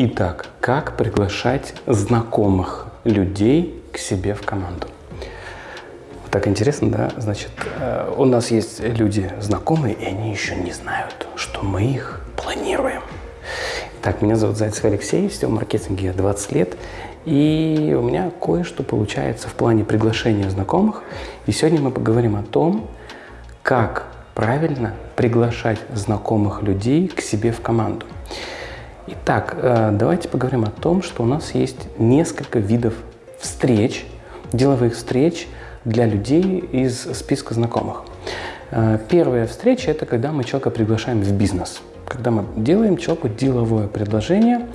Итак, как приглашать знакомых людей к себе в команду? Так интересно, да? Значит, э, у нас есть люди знакомые, и они еще не знают, что мы их планируем. Так, меня зовут Зайцев Алексей, в маркетинге 20 лет, и у меня кое-что получается в плане приглашения знакомых. И сегодня мы поговорим о том, как правильно приглашать знакомых людей к себе в команду. Итак, э, давайте поговорим о том, что у нас есть несколько видов встреч, деловых встреч для людей из списка знакомых. Э, первая встреча – это когда мы человека приглашаем в бизнес. Когда мы делаем человеку деловое предложение,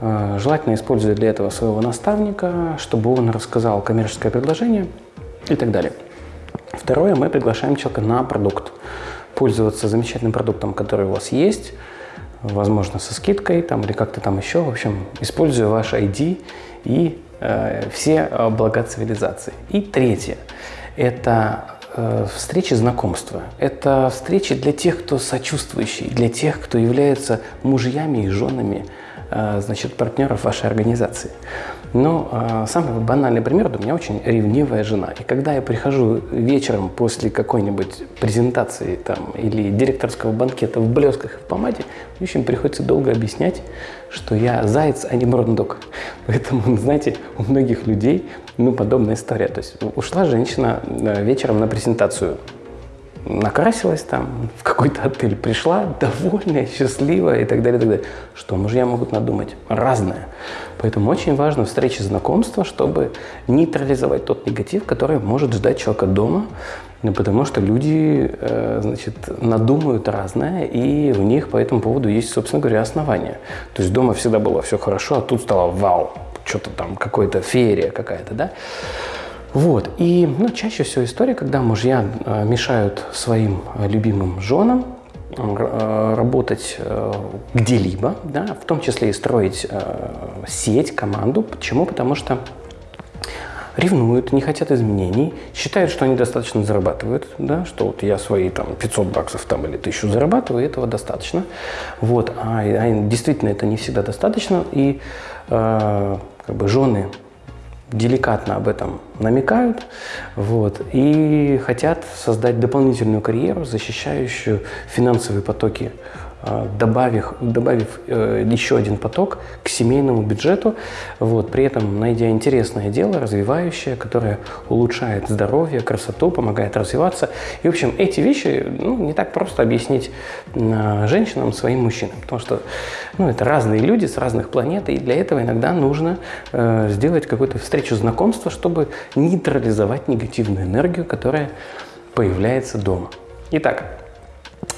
э, желательно используя для этого своего наставника, чтобы он рассказал коммерческое предложение и так далее. Второе, мы приглашаем человека на продукт. Пользоваться замечательным продуктом, который у вас есть – возможно, со скидкой там, или как-то там еще. В общем, используя ваш ID и э, все блага цивилизации. И третье – это э, встречи знакомства. Это встречи для тех, кто сочувствующий, для тех, кто является мужьями и женами значит, партнеров вашей организации. Но э, самый банальный пример, у меня очень ревнивая жена. И когда я прихожу вечером после какой-нибудь презентации там, или директорского банкета в блесках и в помаде, мне очень приходится долго объяснять, что я заяц, а не брондок. Поэтому, знаете, у многих людей ну, подобная история. То есть ушла женщина э, вечером на презентацию накрасилась там, в какой-то отель пришла, довольная, счастливая и так далее, и так далее. Что мужья могут надумать? Разное. Поэтому очень важно встречи знакомства, чтобы нейтрализовать тот негатив, который может ждать человека дома, потому что люди, э, значит, надумают разное, и у них по этому поводу есть, собственно говоря, основания. То есть дома всегда было все хорошо, а тут стало вау, что-то там, какая-то феерия какая-то, да? Вот. И ну, чаще всего история, когда мужья э, мешают своим э, любимым женам э, работать где-либо, да, в том числе и строить сеть, команду. Почему? Потому что ревнуют, не хотят изменений, считают, что они достаточно зарабатывают, да, что вот я свои там 500 баксов там или 1000 зарабатываю, этого достаточно. Вот, а, а действительно это не всегда достаточно, и э, как бы жены деликатно об этом намекают вот, и хотят создать дополнительную карьеру, защищающую финансовые потоки добавив, добавив э, еще один поток к семейному бюджету, вот, при этом найдя интересное дело, развивающее, которое улучшает здоровье, красоту, помогает развиваться. И, в общем, эти вещи ну, не так просто объяснить э, женщинам, своим мужчинам, потому что ну, это разные люди с разных планет, и для этого иногда нужно э, сделать какую-то встречу знакомства, чтобы нейтрализовать негативную энергию, которая появляется дома. Итак, а,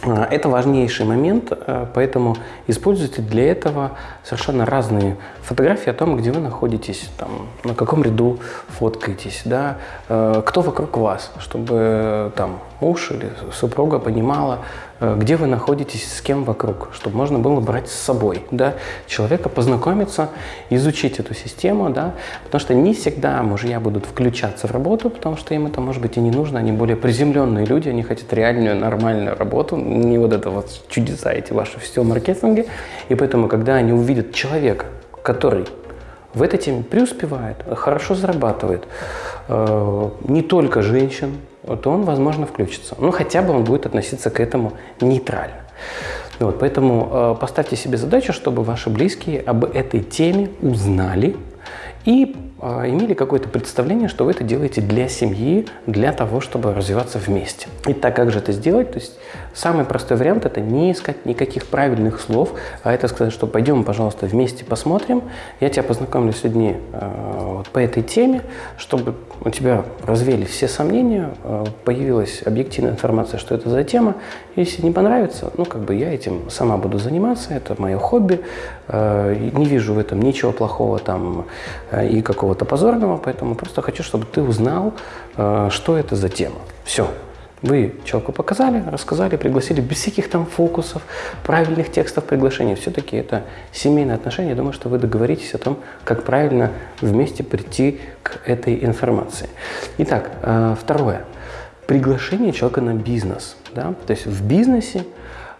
это важнейший момент, э, поэтому используйте для этого совершенно разные фотографии о том, где вы находитесь, там, на каком ряду фоткаетесь, да, э, кто вокруг вас, чтобы там муж или супруга понимала, Э, где вы находитесь, с кем вокруг, чтобы можно было брать с собой, да, человека познакомиться, изучить эту систему, да, потому что не всегда мужья будут включаться в работу, потому что им это, может быть, и не нужно, они более приземленные люди, они хотят реальную, нормальную работу, не вот это вот чудеса эти ваши все маркетинге, и поэтому, когда они увидят человека, который в этой теме преуспевает, хорошо зарабатывает, э, не только женщин, то он, возможно, включится. Ну, хотя бы он будет относиться к этому нейтрально. Вот, поэтому э, поставьте себе задачу, чтобы ваши близкие об этой теме узнали и имели какое-то представление, что вы это делаете для семьи, для того, чтобы развиваться вместе. И так как же это сделать? То есть самый простой вариант – это не искать никаких правильных слов, а это сказать, что пойдем, пожалуйста, вместе посмотрим, я тебя познакомлю с людьми э, вот по этой теме, чтобы у тебя развеялись все сомнения, э, появилась объективная информация, что это за тема. Если не понравится, ну, как бы я этим сама буду заниматься, это мое хобби, не вижу в этом ничего плохого там и какого-то позорного, поэтому просто хочу, чтобы ты узнал, что это за тема. Все. Вы человеку показали, рассказали, пригласили без всяких там фокусов, правильных текстов приглашения. Все-таки это семейные отношения. Я думаю, что вы договоритесь о том, как правильно вместе прийти к этой информации. Итак, э, второе. Приглашение человека на бизнес. Да? То есть в бизнесе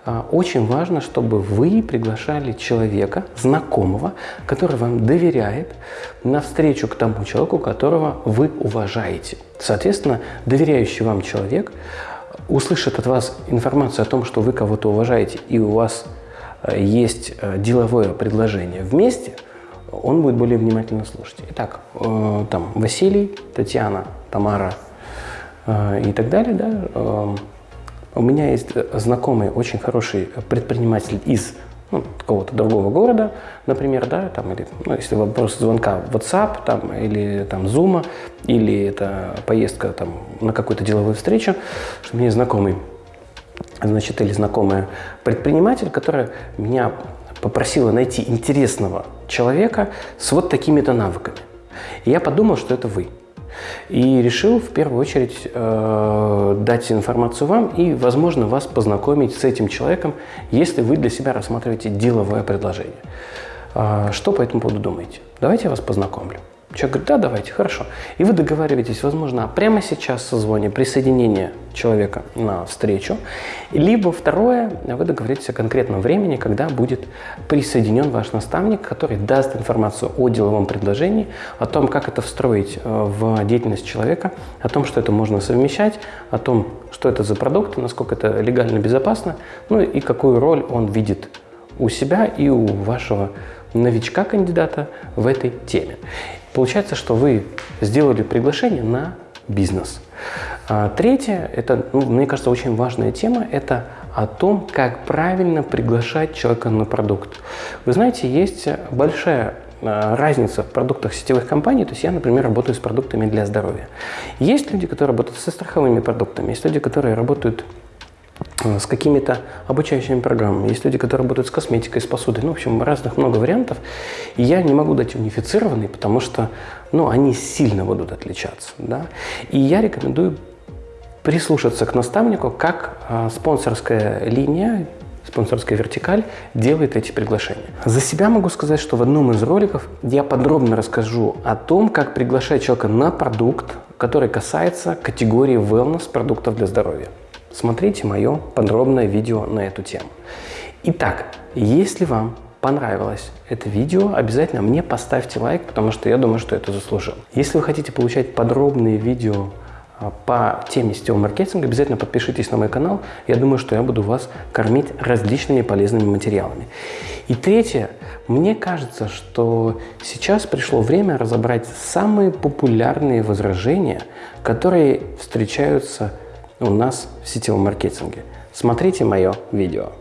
а, очень важно, чтобы вы приглашали человека, знакомого, который вам доверяет, на встречу к тому человеку, которого вы уважаете. Соответственно, доверяющий вам человек услышит от вас информацию о том, что вы кого-то уважаете и у вас э, есть э, деловое предложение вместе, он будет более внимательно слушать. Итак, э, там Василий, Татьяна, Тамара и так далее, да, у меня есть знакомый, очень хороший предприниматель из ну, какого-то другого города, например, да, там, или, ну, если вопрос звонка в WhatsApp, там, или там Zoom, или это поездка там на какую-то деловую встречу, что меня знакомый, значит, или знакомая предприниматель, которая меня попросила найти интересного человека с вот такими-то навыками. И я подумал, что это вы. И решил в первую очередь э, дать информацию вам и, возможно, вас познакомить с этим человеком, если вы для себя рассматриваете деловое предложение. Э, что по этому поводу думаете? Давайте я вас познакомлю. Человек говорит, да, давайте, хорошо. И вы договариваетесь, возможно, прямо сейчас созвоне, присоединение человека на встречу. Либо второе, вы договоритесь о конкретном времени, когда будет присоединен ваш наставник, который даст информацию о деловом предложении, о том, как это встроить э, в деятельность человека, о том, что это можно совмещать, о том, что это за продукт, насколько это легально безопасно, ну и какую роль он видит у себя и у вашего новичка-кандидата в этой теме. Получается, что вы сделали приглашение на бизнес. А третье, это, ну, мне кажется, очень важная тема, это о том, как правильно приглашать человека на продукт. Вы знаете, есть большая а, разница в продуктах сетевых компаний. То есть я, например, работаю с продуктами для здоровья. Есть люди, которые работают со страховыми продуктами, есть люди, которые работают с какими-то обучающими программами. Есть люди, которые работают с косметикой, с посудой. Ну, в общем, разных много вариантов. И я не могу дать унифицированный, потому что ну, они сильно будут отличаться. Да? И я рекомендую прислушаться к наставнику, как э, спонсорская линия, спонсорская вертикаль делает эти приглашения. За себя могу сказать, что в одном из роликов я подробно расскажу о том, как приглашать человека на продукт, который касается категории wellness продуктов для здоровья смотрите мое подробное видео на эту тему. Итак, если вам понравилось это видео, обязательно мне поставьте лайк, потому что я думаю, что это заслужил. Если вы хотите получать подробные видео а, по теме сетевого маркетинга, обязательно подпишитесь на мой канал. Я думаю, что я буду вас кормить различными полезными материалами. И третье, мне кажется, что сейчас пришло время разобрать самые популярные возражения, которые встречаются у нас в сетевом маркетинге. Смотрите мое видео.